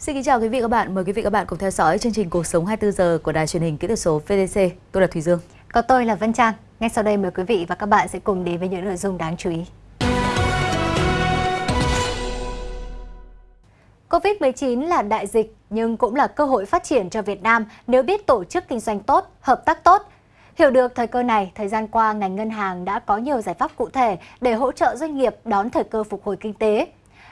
Xin kính chào quý vị và các bạn. Mời quý vị và các bạn cùng theo dõi chương trình Cuộc sống 24 giờ của Đài truyền hình kỹ thuật số VTC. Tôi là Thùy Dương. Còn tôi là Vân Trang. Ngay sau đây mời quý vị và các bạn sẽ cùng đến với những nội dung đáng chú ý. Covid-19 là đại dịch nhưng cũng là cơ hội phát triển cho Việt Nam nếu biết tổ chức kinh doanh tốt, hợp tác tốt. Hiểu được thời cơ này, thời gian qua ngành ngân hàng đã có nhiều giải pháp cụ thể để hỗ trợ doanh nghiệp đón thời cơ phục hồi kinh tế.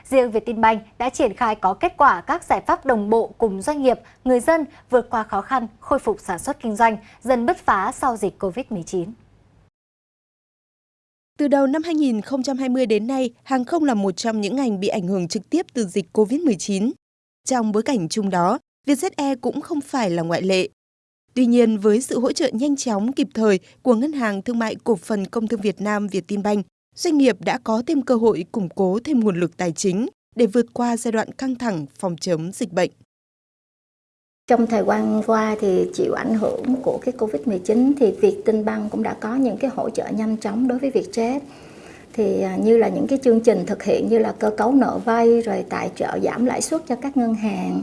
Riêng Vietinbank đã triển khai có kết quả các giải pháp đồng bộ cùng doanh nghiệp, người dân vượt qua khó khăn, khôi phục sản xuất kinh doanh, dần bứt phá sau dịch Covid-19. Từ đầu năm 2020 đến nay, hàng không là một trong những ngành bị ảnh hưởng trực tiếp từ dịch COVID-19. Trong bối cảnh chung đó, Vietjet Air cũng không phải là ngoại lệ. Tuy nhiên, với sự hỗ trợ nhanh chóng kịp thời của Ngân hàng Thương mại Cổ phần Công thương Việt Nam Vietinbank, doanh nghiệp đã có thêm cơ hội củng cố thêm nguồn lực tài chính để vượt qua giai đoạn căng thẳng phòng chống dịch bệnh. Trong thời gian qua thì chịu ảnh hưởng của cái Covid-19 thì Việt Tinh Băng cũng đã có những cái hỗ trợ nhanh chóng đối với Vietjet. Thì à, như là những cái chương trình thực hiện như là cơ cấu nợ vay rồi tài trợ giảm lãi suất cho các ngân hàng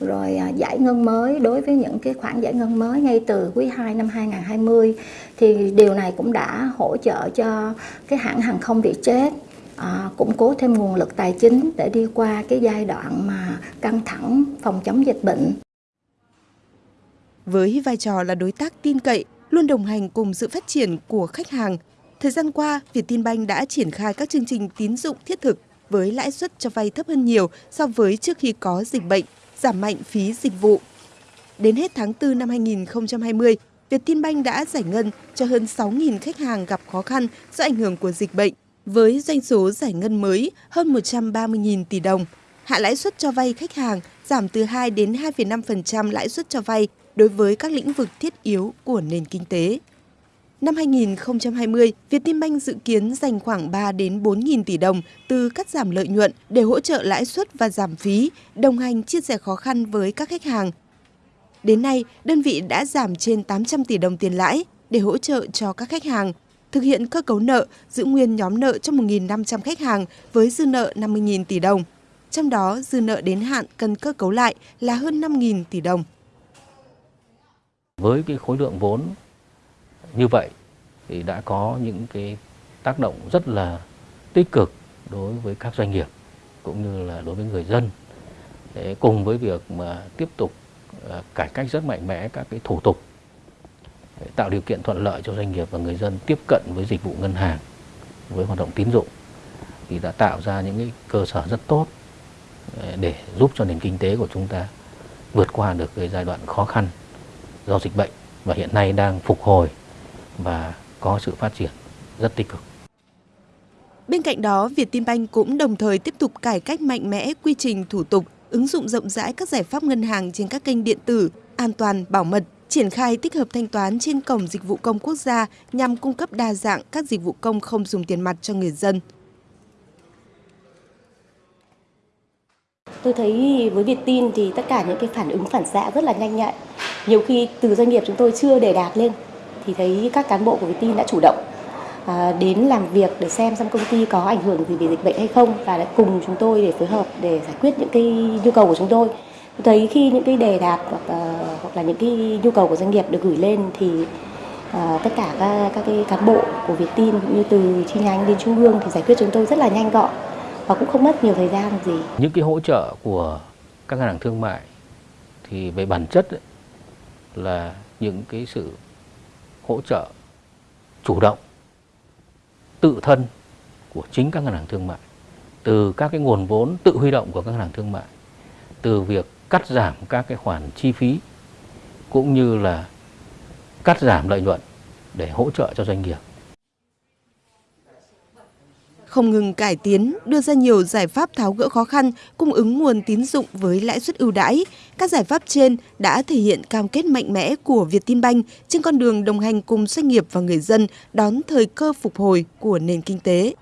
rồi à, giải ngân mới đối với những cái khoản giải ngân mới ngay từ quý 2 năm 2020 thì điều này cũng đã hỗ trợ cho cái hãng hàng không Vietjet à, củng cố thêm nguồn lực tài chính để đi qua cái giai đoạn mà căng thẳng phòng chống dịch bệnh. Với vai trò là đối tác tin cậy, luôn đồng hành cùng sự phát triển của khách hàng, thời gian qua, Vietinbank đã triển khai các chương trình tín dụng thiết thực với lãi suất cho vay thấp hơn nhiều so với trước khi có dịch bệnh, giảm mạnh phí dịch vụ. Đến hết tháng 4 năm 2020, Vietinbank đã giải ngân cho hơn 6.000 khách hàng gặp khó khăn do ảnh hưởng của dịch bệnh, với doanh số giải ngân mới hơn 130.000 tỷ đồng. Hạ lãi suất cho vay khách hàng giảm từ 2 đến 2,5% lãi suất cho vay đối với các lĩnh vực thiết yếu của nền kinh tế. Năm 2020, Vietinbank dự kiến dành khoảng 3 đến 4.000 tỷ đồng từ cắt giảm lợi nhuận để hỗ trợ lãi suất và giảm phí, đồng hành chia sẻ khó khăn với các khách hàng. Đến nay, đơn vị đã giảm trên 800 tỷ đồng tiền lãi để hỗ trợ cho các khách hàng, thực hiện cơ cấu nợ, giữ nguyên nhóm nợ cho 1.500 khách hàng với dư nợ 50.000 tỷ đồng. Trong đó, dư nợ đến hạn cần cơ cấu lại là hơn 5.000 tỷ đồng. Với cái khối lượng vốn như vậy thì đã có những cái tác động rất là tích cực đối với các doanh nghiệp cũng như là đối với người dân. Để cùng với việc mà tiếp tục à, cải cách rất mạnh mẽ các cái thủ tục để tạo điều kiện thuận lợi cho doanh nghiệp và người dân tiếp cận với dịch vụ ngân hàng với hoạt động tín dụng thì đã tạo ra những cái cơ sở rất tốt à, để giúp cho nền kinh tế của chúng ta vượt qua được cái giai đoạn khó khăn do dịch bệnh và hiện nay đang phục hồi và có sự phát triển rất tích cực. Bên cạnh đó, Vietinbank cũng đồng thời tiếp tục cải cách mạnh mẽ quy trình thủ tục, ứng dụng rộng rãi các giải pháp ngân hàng trên các kênh điện tử, an toàn, bảo mật, triển khai tích hợp thanh toán trên cổng dịch vụ công quốc gia nhằm cung cấp đa dạng các dịch vụ công không dùng tiền mặt cho người dân. Tôi thấy với Vietin thì tất cả những cái phản ứng phản xạ rất là nhanh nhạy. Nhiều khi từ doanh nghiệp chúng tôi chưa đề đạt lên thì thấy các cán bộ của Vietin đã chủ động à, đến làm việc để xem xem công ty có ảnh hưởng gì về dịch bệnh hay không và đã cùng chúng tôi để phối hợp để giải quyết những cái nhu cầu của chúng tôi. Tôi thấy khi những cái đề đạt hoặc, à, hoặc là những cái nhu cầu của doanh nghiệp được gửi lên thì à, tất cả các, các cái cán bộ của Vietin cũng như từ chi nhánh đến trung ương thì giải quyết chúng tôi rất là nhanh gọn và cũng không mất nhiều thời gian gì. Những cái hỗ trợ của các ngân hàng thương mại thì về bản chất ấy, là những cái sự hỗ trợ chủ động, tự thân của chính các ngân hàng thương mại, từ các cái nguồn vốn tự huy động của các ngân hàng thương mại, từ việc cắt giảm các cái khoản chi phí, cũng như là cắt giảm lợi nhuận để hỗ trợ cho doanh nghiệp không ngừng cải tiến, đưa ra nhiều giải pháp tháo gỡ khó khăn, cung ứng nguồn tín dụng với lãi suất ưu đãi. Các giải pháp trên đã thể hiện cam kết mạnh mẽ của Vietinbank trên con đường đồng hành cùng doanh nghiệp và người dân đón thời cơ phục hồi của nền kinh tế.